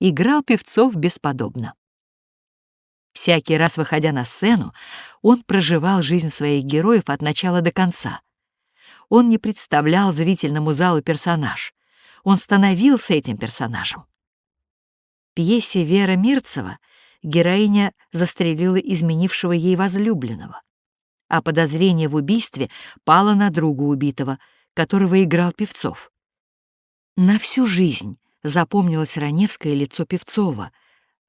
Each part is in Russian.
играл певцов бесподобно. Всякий раз, выходя на сцену, он проживал жизнь своих героев от начала до конца. Он не представлял зрительному залу персонаж. Он становился этим персонажем. В пьесе Вера Мирцева героиня застрелила изменившего ей возлюбленного, а подозрение в убийстве пало на друга убитого, которого играл Певцов. На всю жизнь запомнилось раневское лицо Певцова,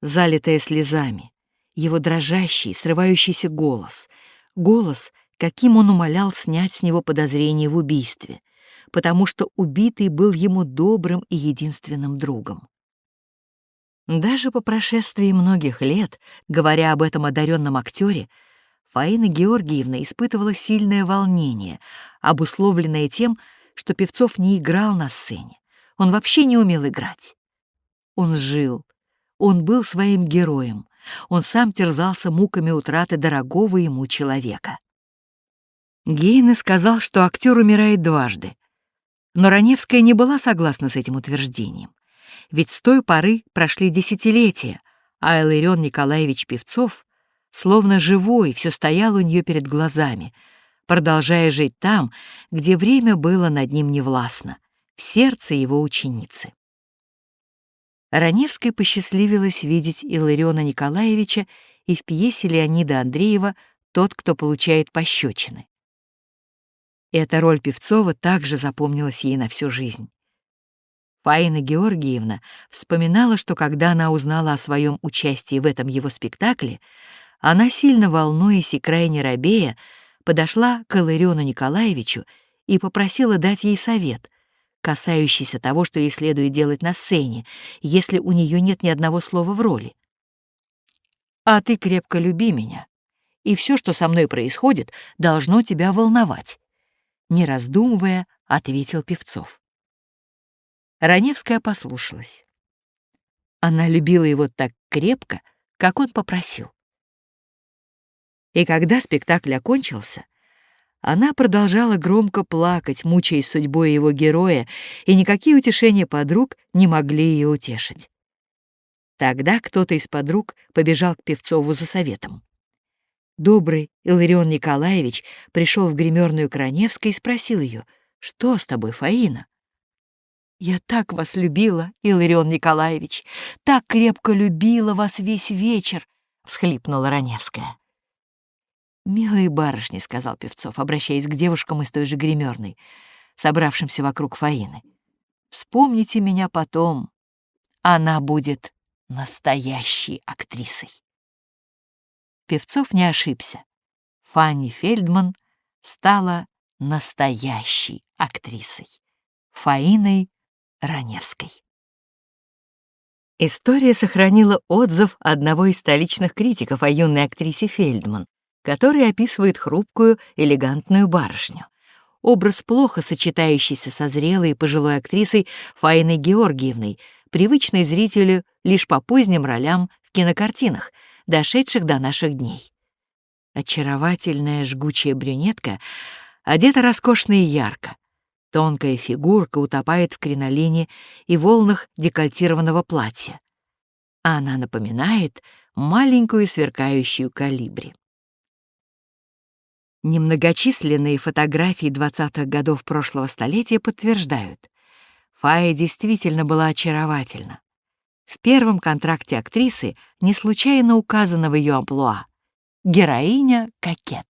залитое слезами, его дрожащий, срывающийся голос, голос, каким он умолял снять с него подозрение в убийстве, потому что убитый был ему добрым и единственным другом. Даже по прошествии многих лет, говоря об этом одаренном актере, Фаина Георгиевна испытывала сильное волнение, обусловленное тем, что Певцов не играл на сцене. Он вообще не умел играть. Он жил, он был своим героем, он сам терзался муками утраты дорогого ему человека. Гейне сказал, что актер умирает дважды. Но Раневская не была согласна с этим утверждением. Ведь с той поры прошли десятилетия, а Иларион Николаевич Певцов, словно живой, все стоял у нее перед глазами, продолжая жить там, где время было над ним невластно, в сердце его ученицы. Раневской посчастливилось видеть Илариона Николаевича и в пьесе Леонида Андреева «Тот, кто получает пощечины». Эта роль Певцова также запомнилась ей на всю жизнь. Фаина Георгиевна вспоминала, что когда она узнала о своем участии в этом его спектакле, она, сильно волнуясь и крайне робея, подошла к Илариону Николаевичу и попросила дать ей совет, касающийся того, что ей следует делать на сцене, если у нее нет ни одного слова в роли. «А ты крепко люби меня, и все, что со мной происходит, должно тебя волновать», не раздумывая, ответил Певцов. Раневская послушалась. Она любила его так крепко, как он попросил. И когда спектакль окончился, она продолжала громко плакать, мучаясь судьбой его героя, и никакие утешения подруг не могли ее утешить. Тогда кто-то из подруг побежал к Певцову за советом. Добрый Иларион Николаевич пришел в гримерную Краневской и спросил ее, «Что с тобой, Фаина?» «Я так вас любила, Иларион Николаевич, так крепко любила вас весь вечер», — всхлипнула Раневская. «Милые барышни», — сказал Певцов, обращаясь к девушкам из той же гримерной, собравшимся вокруг Фаины. «Вспомните меня потом. Она будет настоящей актрисой». Певцов не ошибся. Фанни Фельдман стала настоящей актрисой. Фаиной Раневской. История сохранила отзыв одного из столичных критиков о юной актрисе Фельдман, который описывает хрупкую, элегантную барышню. Образ, плохо сочетающийся со зрелой и пожилой актрисой Фаиной Георгиевной, привычной зрителю лишь по поздним ролям в кинокартинах, дошедших до наших дней. Очаровательная жгучая брюнетка одета роскошно и ярко. Тонкая фигурка утопает в кринолине и волнах декольтированного платья. Она напоминает маленькую сверкающую калибри. Немногочисленные фотографии 20-х годов прошлого столетия подтверждают, Фая действительно была очаровательна. В первом контракте актрисы не случайно указано в ее амплуа «Героиня-кокет».